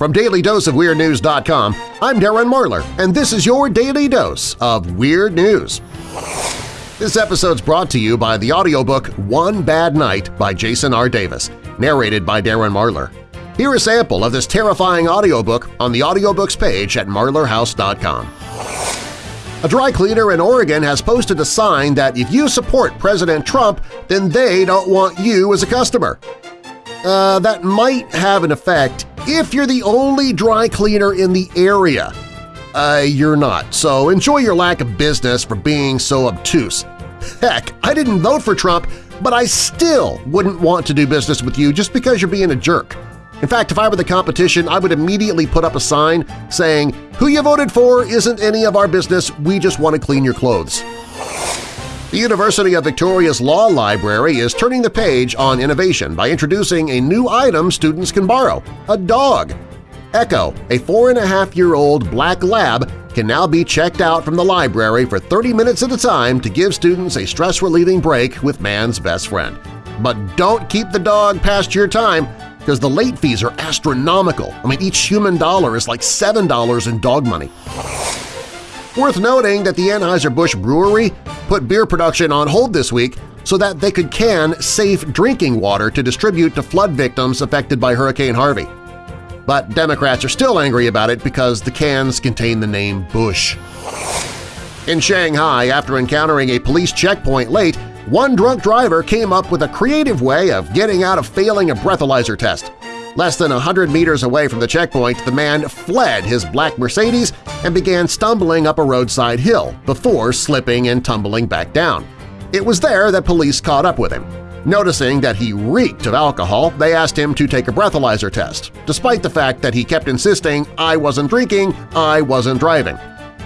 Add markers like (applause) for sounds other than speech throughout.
From DailyDoseOfWeirdNews.com, I'm Darren Marlar, and this is your Daily Dose of Weird News. This episode's brought to you by the audiobook One Bad Night by Jason R. Davis, narrated by Darren Marlar. Hear a sample of this terrifying audiobook on the audiobooks page at marlarhouse.com. A dry cleaner in Oregon has posted a sign that if you support President Trump, then they don't want you as a customer. Uh, that might have an effect if you're the only dry cleaner in the area. Uh, you're not, so enjoy your lack of business for being so obtuse. Heck, I didn't vote for Trump, but I still wouldn't want to do business with you just because you're being a jerk. In fact, if I were the competition, I would immediately put up a sign saying, who you voted for isn't any of our business, we just want to clean your clothes. The University of Victoria's Law Library is turning the page on innovation by introducing a new item students can borrow – a dog. Echo, a four-and-a-half-year-old black lab, can now be checked out from the library for 30 minutes at a time to give students a stress-relieving break with man's best friend. But don't keep the dog past your time because the late fees are astronomical. I mean, each human dollar is like $7 in dog money. Worth noting that the Anheuser-Busch Brewery put beer production on hold this week so that they could can safe drinking water to distribute to flood victims affected by Hurricane Harvey. But Democrats are still angry about it because the cans contain the name Bush. In Shanghai, after encountering a police checkpoint late, one drunk driver came up with a creative way of getting out of failing a breathalyzer test. Less than 100 meters away from the checkpoint, the man fled his black Mercedes and began stumbling up a roadside hill before slipping and tumbling back down. It was there that police caught up with him. Noticing that he reeked of alcohol, they asked him to take a breathalyzer test, despite the fact that he kept insisting, I wasn't drinking, I wasn't driving.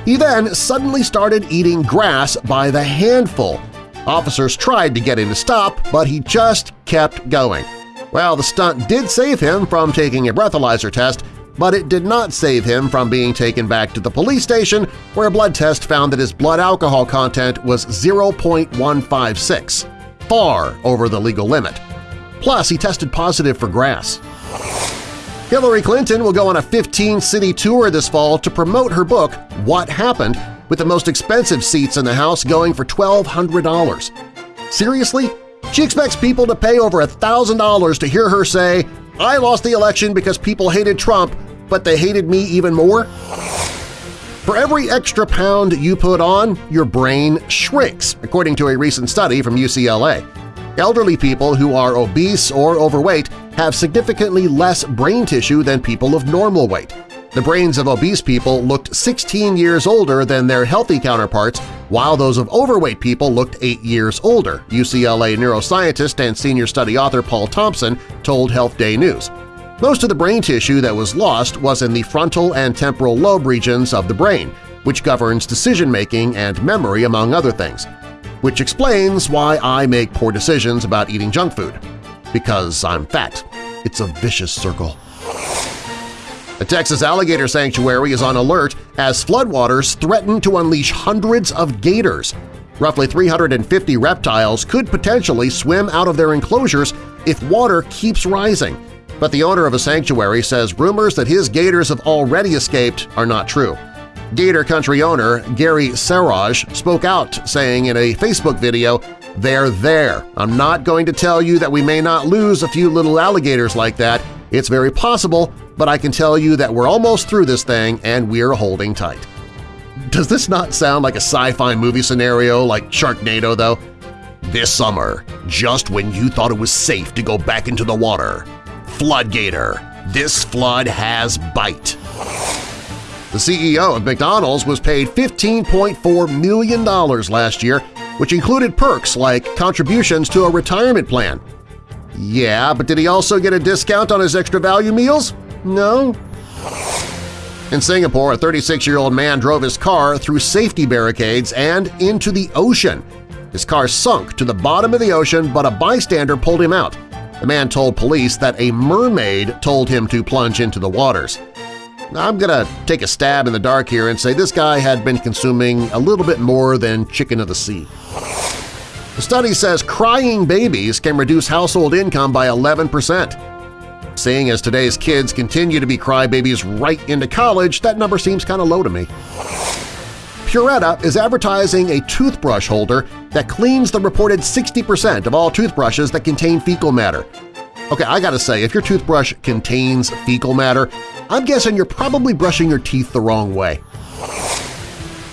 He then suddenly started eating grass by the handful. Officers tried to get him to stop, but he just kept going. Well, the stunt did save him from taking a breathalyzer test, but it did not save him from being taken back to the police station where a blood test found that his blood alcohol content was 0.156, far over the legal limit. Plus, he tested positive for grass. Hillary Clinton will go on a 15-city tour this fall to promote her book, What Happened, with the most expensive seats in the House going for $1,200. Seriously? She expects people to pay over $1,000 to hear her say, I lost the election because people hated Trump, but they hated me even more? For every extra pound you put on, your brain shrinks, according to a recent study from UCLA. Elderly people who are obese or overweight have significantly less brain tissue than people of normal weight. The brains of obese people looked 16 years older than their healthy counterparts, while those of overweight people looked 8 years older, UCLA neuroscientist and senior study author Paul Thompson told Health Day News. Most of the brain tissue that was lost was in the frontal and temporal lobe regions of the brain, which governs decision-making and memory among other things, which explains why I make poor decisions about eating junk food. Because I'm fat. It's a vicious circle. The Texas Alligator Sanctuary is on alert as floodwaters threaten to unleash hundreds of gators. Roughly 350 reptiles could potentially swim out of their enclosures if water keeps rising, but the owner of a sanctuary says rumors that his gators have already escaped are not true. Gator Country owner Gary Saurage spoke out, saying in a Facebook video, They're there. I'm not going to tell you that we may not lose a few little alligators like that. It's very possible, but I can tell you that we're almost through this thing and we're holding tight. Does this not sound like a sci-fi movie scenario like Sharknado, though? This summer, just when you thought it was safe to go back into the water, Floodgator, this flood has bite. The CEO of McDonald's was paid $15.4 million last year, which included perks like contributions to a retirement plan. Yeah, but did he also get a discount on his extra value meals? No? In Singapore, a 36-year-old man drove his car through safety barricades and into the ocean. His car sunk to the bottom of the ocean, but a bystander pulled him out. The man told police that a mermaid told him to plunge into the waters. I'm gonna take a stab in the dark here and say this guy had been consuming a little bit more than chicken of the sea. The study says crying babies can reduce household income by 11 percent. seeing as today's kids continue to be crybabies right into college, that number seems kind of low to me. Puretta is advertising a toothbrush holder that cleans the reported 60% of all toothbrushes that contain fecal matter. Okay, I gotta say, if your toothbrush contains fecal matter, I'm guessing you're probably brushing your teeth the wrong way.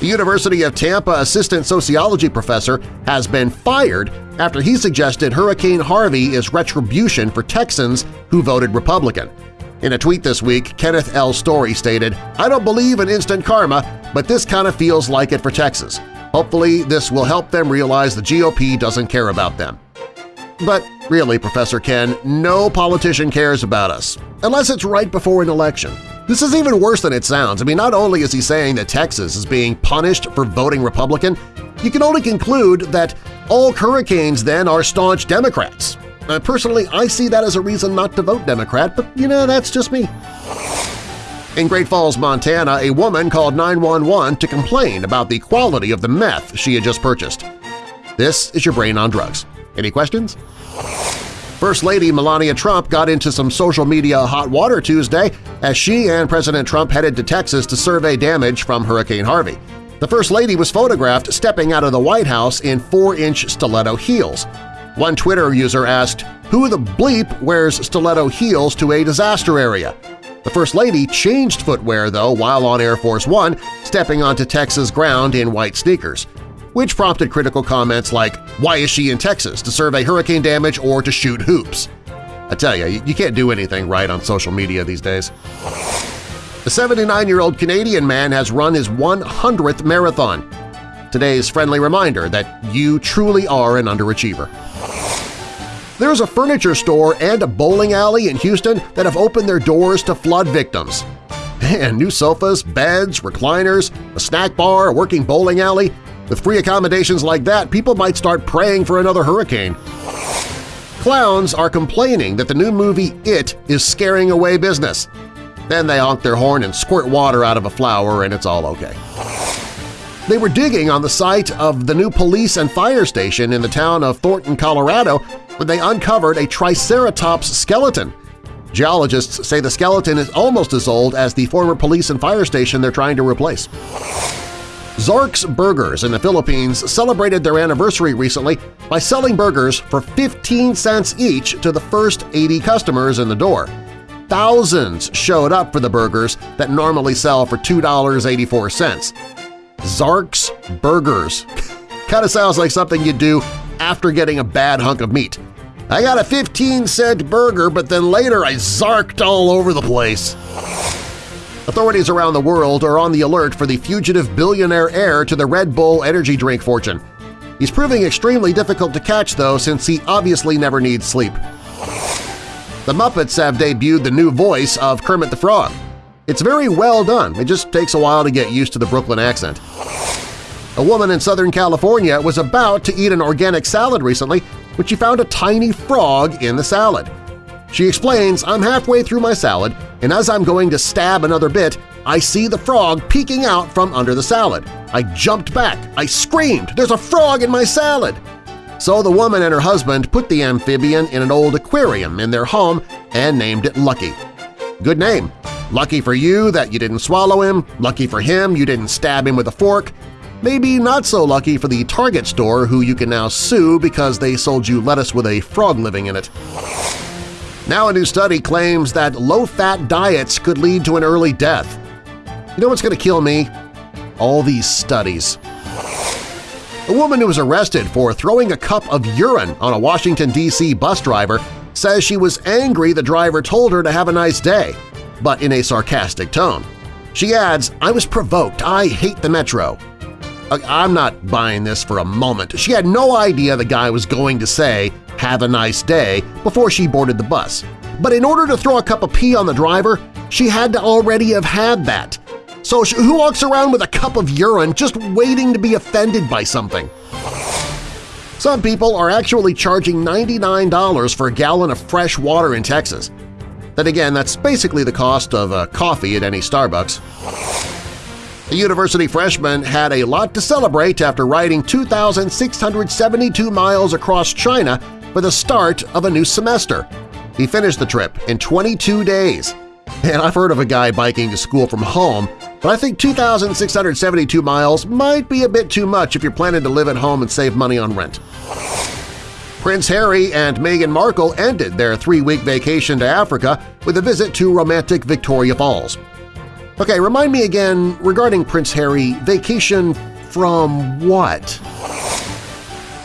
The University of Tampa assistant sociology professor has been fired after he suggested Hurricane Harvey is retribution for Texans who voted Republican. In a tweet this week, Kenneth L. Storey stated, I don't believe in instant karma, but this kind of feels like it for Texas. Hopefully this will help them realize the GOP doesn't care about them. But really, Professor Ken, no politician cares about us, unless it's right before an election. This is even worse than it sounds. I mean, not only is he saying that Texas is being punished for voting Republican, you can only conclude that all hurricanes then are staunch Democrats. Uh, personally, I see that as a reason not to vote Democrat, but you know, that's just me. In Great Falls, Montana, a woman called 911 to complain about the quality of the meth she had just purchased. This is your brain on drugs. Any questions? First Lady Melania Trump got into some social media hot water Tuesday as she and President Trump headed to Texas to survey damage from Hurricane Harvey. The First Lady was photographed stepping out of the White House in 4-inch stiletto heels. One Twitter user asked, who the bleep wears stiletto heels to a disaster area? The First Lady changed footwear, though, while on Air Force One, stepping onto Texas ground in white sneakers, which prompted critical comments like, why is she in Texas, to survey hurricane damage or to shoot hoops? I tell you, you can't do anything right on social media these days. The 79-year-old Canadian man has run his 100th marathon. Today's friendly reminder that you truly are an underachiever. There's a furniture store and a bowling alley in Houston that have opened their doors to flood victims. (laughs) Man, new sofas, beds, recliners, a snack bar, a working bowling alley – with free accommodations like that, people might start praying for another hurricane. Clowns are complaining that the new movie It is scaring away business. Then they honk their horn and squirt water out of a flower and it's all okay. They were digging on the site of the new police and fire station in the town of Thornton, Colorado when they uncovered a Triceratops skeleton. Geologists say the skeleton is almost as old as the former police and fire station they're trying to replace. Zark's Burgers in the Philippines celebrated their anniversary recently by selling burgers for 15 cents each to the first 80 customers in the door. Thousands showed up for the burgers that normally sell for $2.84. Zark's Burgers. (laughs) Kinda sounds like something you'd do after getting a bad hunk of meat. I got a 15-cent burger, but then later I zarked all over the place. Authorities around the world are on the alert for the fugitive billionaire heir to the Red Bull energy drink fortune. He's proving extremely difficult to catch, though, since he obviously never needs sleep. The Muppets have debuted the new voice of Kermit the Frog. It's very well done, it just takes a while to get used to the Brooklyn accent. A woman in Southern California was about to eat an organic salad recently when she found a tiny frog in the salad. She explains, I'm halfway through my salad, and as I'm going to stab another bit, I see the frog peeking out from under the salad. I jumped back. I screamed, there's a frog in my salad! So the woman and her husband put the amphibian in an old aquarium in their home and named it Lucky. Good name. Lucky for you that you didn't swallow him, lucky for him you didn't stab him with a fork, Maybe not so lucky for the Target store who you can now sue because they sold you lettuce with a frog living in it. Now a new study claims that low-fat diets could lead to an early death. You know what's going to kill me? All these studies. A woman who was arrested for throwing a cup of urine on a Washington, D.C. bus driver says she was angry the driver told her to have a nice day, but in a sarcastic tone. She adds, I was provoked. I hate the Metro. Uh, I'm not buying this for a moment. She had no idea the guy was going to say, have a nice day, before she boarded the bus. But in order to throw a cup of pee on the driver, she had to already have had that. So who walks around with a cup of urine just waiting to be offended by something? Some people are actually charging $99 for a gallon of fresh water in Texas. Then again, that's basically the cost of a coffee at any Starbucks. A university freshman had a lot to celebrate after riding 2,672 miles across China for the start of a new semester. He finished the trip in 22 days. And I've heard of a guy biking to school from home, but I think 2,672 miles might be a bit too much if you're planning to live at home and save money on rent. Prince Harry and Meghan Markle ended their three-week vacation to Africa with a visit to romantic Victoria Falls. Okay, remind me again regarding Prince Harry, vacation from what?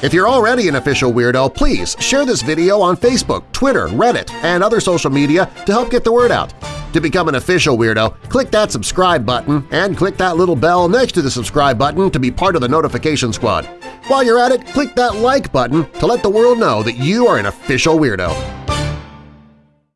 If you're already an official weirdo, please share this video on Facebook, Twitter, Reddit, and other social media to help get the word out. To become an official weirdo, click that subscribe button and click that little bell next to the subscribe button to be part of the notification squad. While you're at it, click that like button to let the world know that you are an official weirdo.